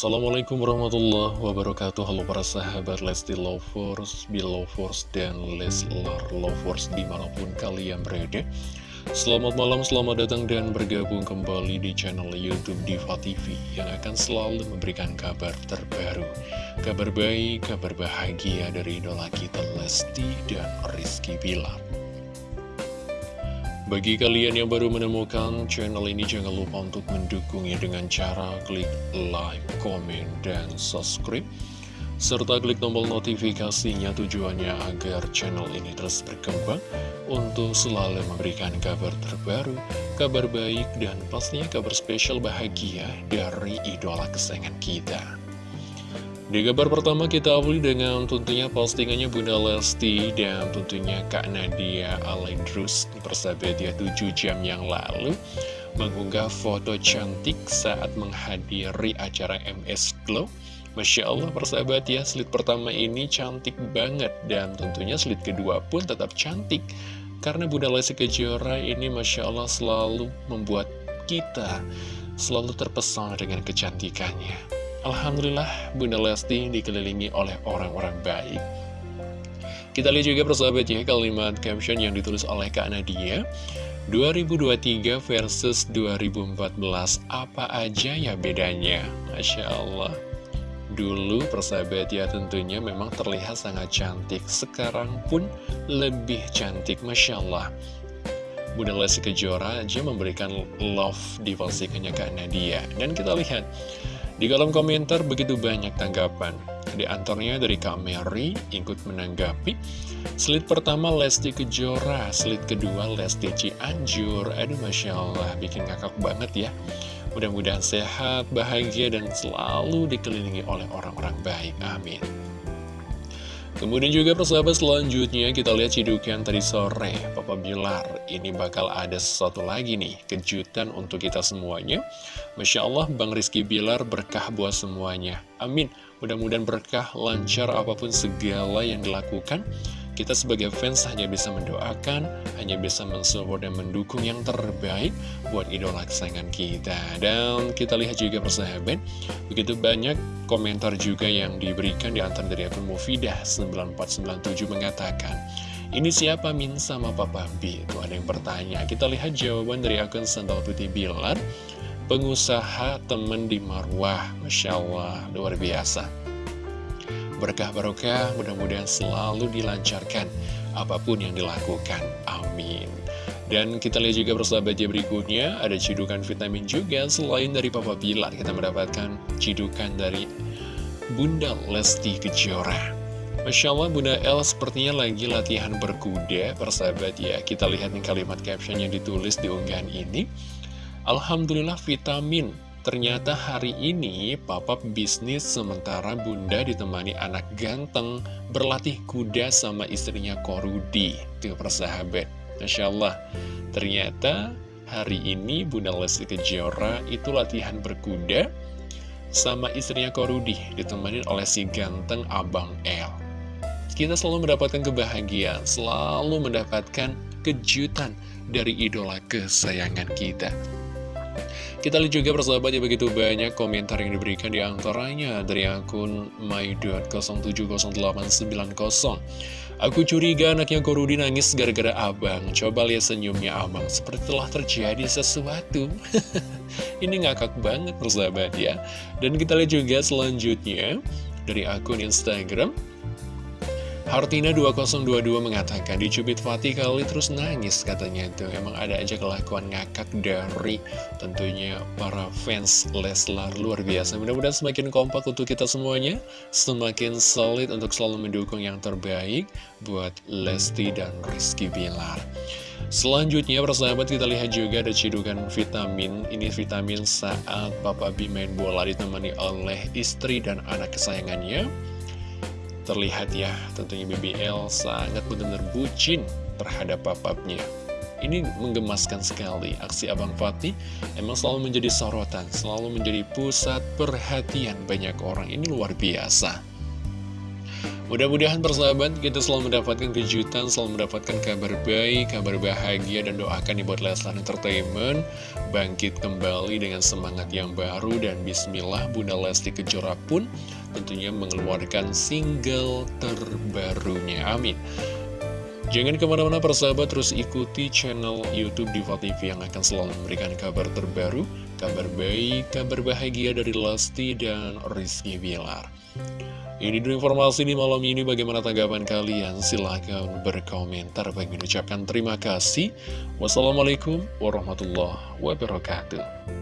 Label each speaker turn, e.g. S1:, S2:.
S1: Assalamualaikum warahmatullahi wabarakatuh. Halo para sahabat Lesti Lovers, Belovers, dan Leslar Lovers di mana pun kalian berada. Selamat malam, selamat datang dan bergabung kembali di channel Youtube Diva TV Yang akan selalu memberikan kabar terbaru. Kabar baik, kabar bahagia dari idola kita Lesti dan Rizky Bilar bagi kalian yang baru menemukan channel ini, jangan lupa untuk mendukungnya dengan cara klik like, komen, dan subscribe. Serta klik tombol notifikasinya tujuannya agar channel ini terus berkembang untuk selalu memberikan kabar terbaru, kabar baik, dan pastinya kabar spesial bahagia dari idola kesayangan kita. Di kabar pertama kita awali dengan tentunya postingannya Bunda Lesti dan tentunya Kak Nadia Alaidrus persahabat ya 7 jam yang lalu mengunggah foto cantik saat menghadiri acara MS Glow. Masya Allah persahabat ya slide pertama ini cantik banget dan tentunya slide kedua pun tetap cantik. Karena Bunda Lesti Kejora ini Masya Allah selalu membuat kita selalu terpesona dengan kecantikannya Alhamdulillah Bunda Lesti dikelilingi oleh orang-orang baik. Kita lihat juga persahabat ya kalimat caption yang ditulis oleh Kak Nadia. 2023 versus 2014 Apa aja ya bedanya? Masya Allah. Dulu persahabat ya tentunya memang terlihat sangat cantik. Sekarang pun lebih cantik Masya Allah. Bunda Lesti Kejora aja memberikan love di postingannya Kak Nadia. Dan kita lihat di kolom komentar begitu banyak tanggapan. Di antaranya dari Kak Mary ikut menanggapi. Slide pertama Lesti Kejora, slide kedua Lesti Cianjur. Aduh Masya Allah, bikin ngakak banget ya. Mudah-mudahan sehat, bahagia, dan selalu dikelilingi oleh orang-orang baik. Amin. Kemudian juga persahabat selanjutnya kita lihat cidukan tadi sore. Papa Bilar Ini bakal ada sesuatu lagi nih Kejutan untuk kita semuanya. Masya Allah Bang Rizky Bilar berkah buat semuanya. Amin. Mudah-mudahan berkah lancar apa pun segala yang dilakukan kita sebagai fans hanya bisa mendoakan, hanya bisa mensupport dan mendukung yang terbaik buat idola kesayangan kita. Dan kita lihat juga persahabat, begitu banyak komentar juga yang diberikan di antara dari akun Mufidah 9497 mengatakan, ini siapa Min sama Papa B? Itu ada yang bertanya. Kita lihat jawaban dari akun Sandal Putih Bilar, pengusaha temen di Marwah. Masya Allah, luar biasa berkah barokah, mudah-mudahan selalu dilancarkan apa pun yang dilakukan. Amin. Dan kita lihat juga persahabatnya berikutnya, ada cidukan vitamin juga selain dari Papa Bilar. Kita mendapatkan cidukan dari Bunda Lesti Kejora. Masya Allah Bunda El sepertinya lagi latihan berkuda persahabat ya Kita lihat nih kalimat caption yang ditulis di unggahan ini Alhamdulillah vitamin Ternyata hari ini papa bisnis sementara bunda ditemani anak ganteng berlatih kuda sama istrinya Korudi. Tuh persahabat. Masya Allah. Ternyata hari ini bunda Lesti Kejora itu latihan berkuda sama istrinya Korudi ditemani oleh si ganteng Abang El. Kita selalu mendapatkan kebahagiaan, selalu mendapatkan kejutan dari idola kesayangan kita. Kita lihat juga persahabat ya begitu banyak komentar yang diberikan di antaranya dari akun my.070890 Aku curiga anaknya Korudi nangis gara-gara abang. Coba lihat senyumnya abang. Seperti telah terjadi sesuatu. Ini ngakak banget persahabat ya. Dan kita lihat juga selanjutnya Dari akun Instagram Hartina 2022 mengatakan dicubit Fatih kali terus nangis katanya. Itu Emang ada aja kelakuan ngakak dari tentunya para fans Leslar. Luar biasa. Mudah-mudahan semakin kompak untuk kita semuanya. Semakin solid untuk selalu mendukung yang terbaik buat Lesti dan Rizky Bilar. Selanjutnya persahabat kita lihat juga ada cidukan vitamin. Ini vitamin saat Papa B main bola ditemani oleh istri dan anak kesayangannya terlihat ya. Tentunya BBL sangat benar-benar bucin terhadap papapnya. Ini menggemaskan sekali aksi Abang Fatih. Emang selalu menjadi sorotan selalu menjadi pusat perhatian banyak orang. Ini luar biasa. Mudah-mudahan persahabat kita selalu mendapatkan kejutan, selalu mendapatkan kabar baik, kabar bahagia, dan doakan dibuat Leslar Entertainment bangkit kembali dengan semangat yang baru. Dan bismillah Bunda Lesti Kejora pun tentunya mengeluarkan single terbarunya. Amin. Jangan ke mana-mana persahabat, terus ikuti channel Youtube Diva TV yang akan selalu memberikan kabar terbaru, kabar baik, kabar bahagia dari Lesti dan Rizky Bilar. Ini dulu informasi di malam ini bagaimana tanggapan kalian? Silahkan berkomentar. Bagi mengucapkan terima kasih. Wassalamualaikum warahmatullahi wabarakatuh.